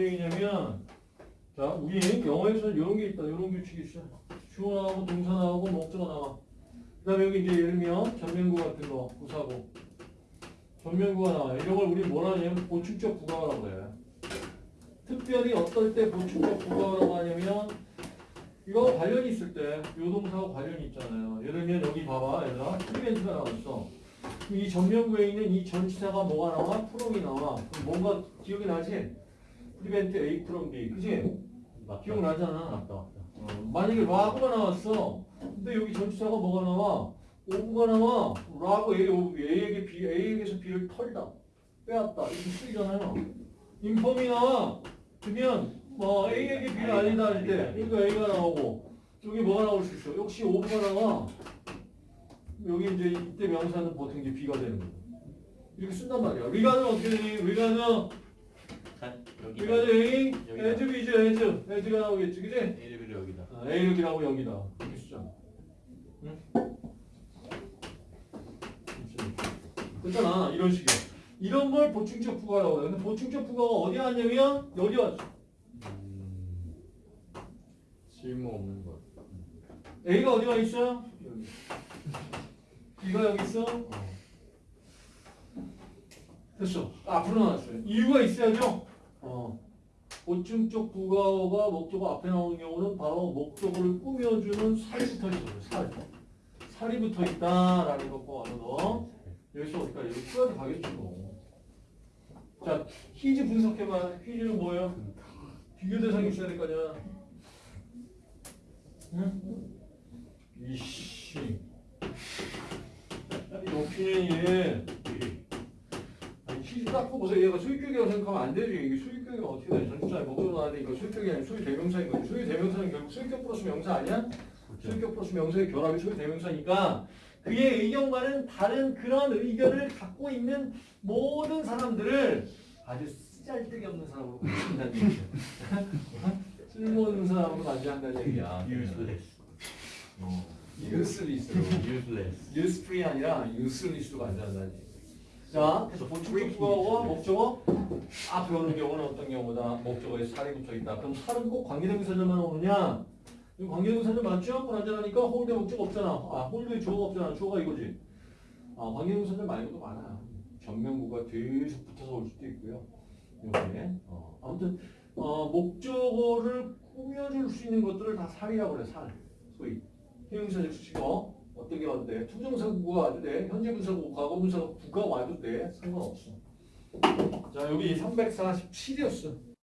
얘기냐면 자 우리 영어에서 이런 게 있다. 이런 규칙이 있어. 주어 나오고 동사 나오고 목적어 나와. 그 다음에 여기 이제 예를 들면 전명구 같은 거 부사고 전명구가 나와. 이런 걸 우리 뭐라 하냐면 보충적 부가어라고 해 특별히 어떨 때 보충적 부가어라고 하냐면 이거 관련이 있을 때 요 동사하고 관련이 있잖아요. 예를 들면 여기 봐봐. 얘들아. prevent가 나왔어. 이 전명구에 있는 이 전치사가 뭐가 나와? from이 나와. 뭔가 기억이 나지? prevent A from B 그지? 기억나잖아 맞다 맞다 어, 만약에 라그가 나왔어. 근데 여기 전치사가 뭐가 나와? of가 나와. rob A, of A에게 B, A에게서 B를 털다. 빼앗다. 이렇게 쓰이잖아요. inform이 나와. 그러면 뭐 A에게 B를 알리다 할 때, 그러니까 A가 나오고 여기 뭐가 나올 수 있어? 역시 of가 나와. 여기 이제 이때 명사는 보통 이제 B가 되는 거고. 이렇게 쓴단 말이야. regard는 어떻게 되니? regard는 여기 regard는 A. as B죠, as. as가 나오겠지, 그지? A를 여기다 아, A 여기라고 여기다 이렇게 쓰자. 응? 그렇잖아 이런 식이야. 이런 걸 보충적 부가라고 해요. 근데 보충적 부가가 어디 왔냐면 여기 왔어. 음, 쓸모 없는 것 A가 어디가 있어? 여기. B가 여기 있어? 됐어. 앞으로 나왔어요. 이유가 있어야죠. 어. 보충적 부가어가 목적어 앞에 나오는 경우는 바로 목적어를 꾸며주는 살이 붙어 있어요. 살. 살이 붙어 있다라는 것과 언어. 여기서 어디까지? 여기 끝까지 가겠죠. 뭐. 자, 퀴즈 분석해봐. 퀴즈는 뭐예요? 비교 대상이 있어야 될거 아니야. 응? 이씨. 이. 아 딱 보세요. 얘가 수익격이라고 생각하면 안 되지. 이게 수익격이 어떻게 돼? 전주자에 목적으로 나왔는데 이거 수익격이 아니라 수익 대명사인 거지. 수익 대명사는 결국 수익격 플러스 명사 아니야? 수익격 플러스 명사의 결합이 수익 대명사니까 그의 의견과는 다른 그런 의견을 갖고 있는 모든 사람들을 아주 쓰잘데기 없는 사람으로 만든다는 얘기야. 쓸모없는 사람으로 만든다는 얘기야. useless 어, useless. useless usefree 아니라 useless로 만든다는 얘기. 자, 그래서 보충적 부가어와 목적어 앞에 오는 경우는 어떤 경우다? 목적어에 살이 붙어 있다. 그럼 살은 꼭 관계대명사절만 오느냐? 이거 관계대명사절 맞죠? 불안전하니까 홀대 목적 없잖아. 아, 홀대 주어가 없잖아. 주어가 이거지. 아, 관계대명사절 말고도 많아요. 전면구가 계속 붙어서 올 수도 있고요. 이렇게. 어, 아무튼 어, 목적어를 꾸며줄 수 있는 것들을 다 살이라고 그래. 살. 소위 형용사적 수식어 어떤 게 와도 돼. 투정사구가 와도 돼. 현재 분사구, 과거 분사구, 구가 와도 돼. 상관없어. 자 여기 347이었어.